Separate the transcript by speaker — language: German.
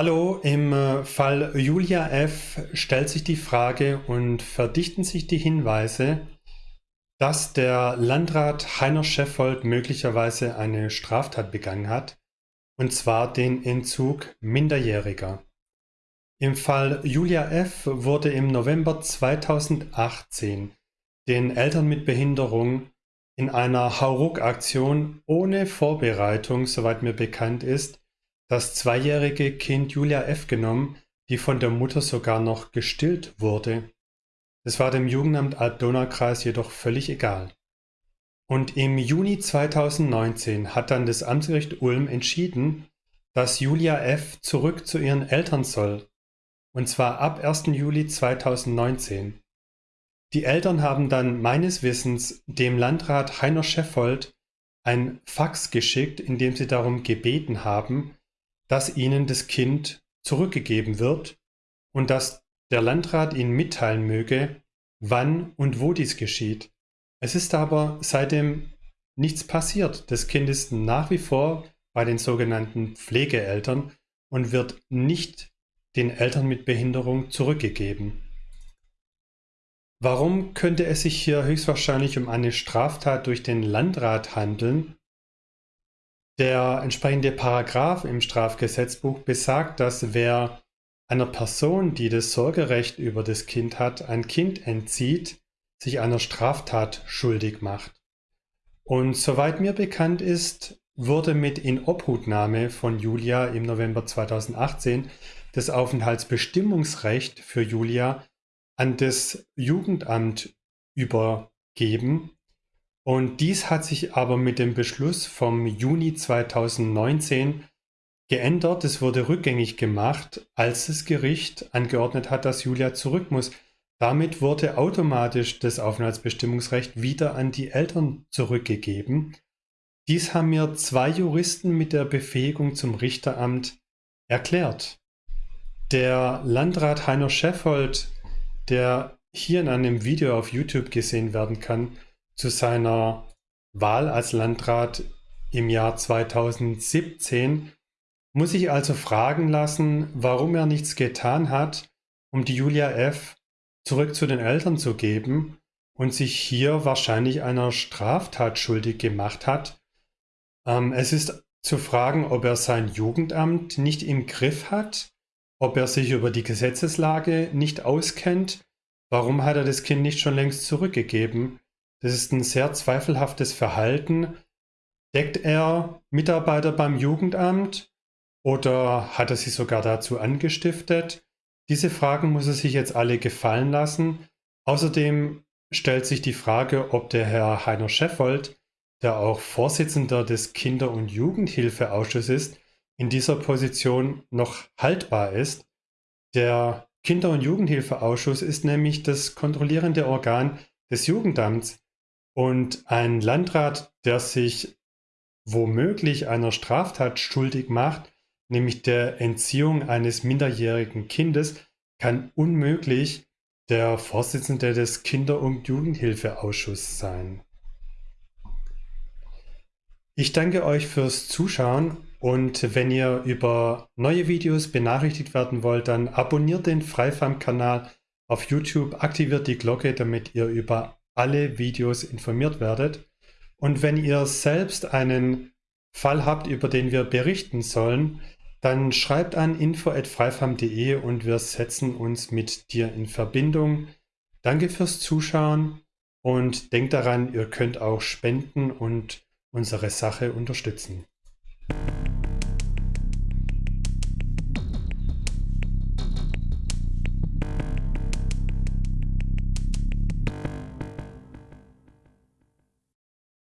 Speaker 1: Hallo, im äh, Fall Julia F. stellt sich die Frage und verdichten sich die Hinweise, dass der Landrat Heiner Scheffold möglicherweise eine Straftat begangen hat, und zwar den Entzug Minderjähriger. Im Fall Julia F. wurde im November 2018 den Eltern mit Behinderung in einer Hauruck-Aktion ohne Vorbereitung, soweit mir bekannt ist, das zweijährige Kind Julia F. genommen, die von der Mutter sogar noch gestillt wurde. Es war dem Jugendamt Alb-Donau-Kreis jedoch völlig egal. Und im Juni 2019 hat dann das Amtsgericht Ulm entschieden, dass Julia F. zurück zu ihren Eltern soll. Und zwar ab 1. Juli 2019. Die Eltern haben dann meines Wissens dem Landrat Heiner Scheffold ein Fax geschickt, in dem sie darum gebeten haben, dass ihnen das Kind zurückgegeben wird und dass der Landrat ihnen mitteilen möge, wann und wo dies geschieht. Es ist aber seitdem nichts passiert. Das Kind ist nach wie vor bei den sogenannten Pflegeeltern und wird nicht den Eltern mit Behinderung zurückgegeben. Warum könnte es sich hier höchstwahrscheinlich um eine Straftat durch den Landrat handeln, der entsprechende Paragraph im Strafgesetzbuch besagt, dass wer einer Person, die das Sorgerecht über das Kind hat, ein Kind entzieht, sich einer Straftat schuldig macht. Und soweit mir bekannt ist, wurde mit Inobhutnahme von Julia im November 2018 das Aufenthaltsbestimmungsrecht für Julia an das Jugendamt übergeben und dies hat sich aber mit dem Beschluss vom Juni 2019 geändert. Es wurde rückgängig gemacht, als das Gericht angeordnet hat, dass Julia zurück muss. Damit wurde automatisch das Aufenthaltsbestimmungsrecht wieder an die Eltern zurückgegeben. Dies haben mir zwei Juristen mit der Befähigung zum Richteramt erklärt. Der Landrat Heiner Scheffold, der hier in einem Video auf YouTube gesehen werden kann, zu seiner Wahl als Landrat im Jahr 2017 muss ich also fragen lassen, warum er nichts getan hat, um die Julia F. zurück zu den Eltern zu geben und sich hier wahrscheinlich einer Straftat schuldig gemacht hat. Ähm, es ist zu fragen, ob er sein Jugendamt nicht im Griff hat, ob er sich über die Gesetzeslage nicht auskennt. Warum hat er das Kind nicht schon längst zurückgegeben? Das ist ein sehr zweifelhaftes Verhalten. Deckt er Mitarbeiter beim Jugendamt oder hat er sie sogar dazu angestiftet? Diese Fragen muss er sich jetzt alle gefallen lassen. Außerdem stellt sich die Frage, ob der Herr Heiner Scheffold, der auch Vorsitzender des Kinder- und Jugendhilfeausschusses ist, in dieser Position noch haltbar ist. Der Kinder- und Jugendhilfeausschuss ist nämlich das kontrollierende Organ des Jugendamts und ein Landrat, der sich womöglich einer Straftat schuldig macht, nämlich der Entziehung eines minderjährigen Kindes, kann unmöglich der Vorsitzende des Kinder- und Jugendhilfeausschusses sein. Ich danke euch fürs Zuschauen und wenn ihr über neue Videos benachrichtigt werden wollt, dann abonniert den Freifam-Kanal auf YouTube, aktiviert die Glocke, damit ihr über alle Videos informiert werdet. Und wenn ihr selbst einen Fall habt, über den wir berichten sollen, dann schreibt an info.freifam.de und wir setzen uns mit dir in Verbindung. Danke fürs Zuschauen und denkt daran, ihr könnt auch spenden und unsere Sache unterstützen.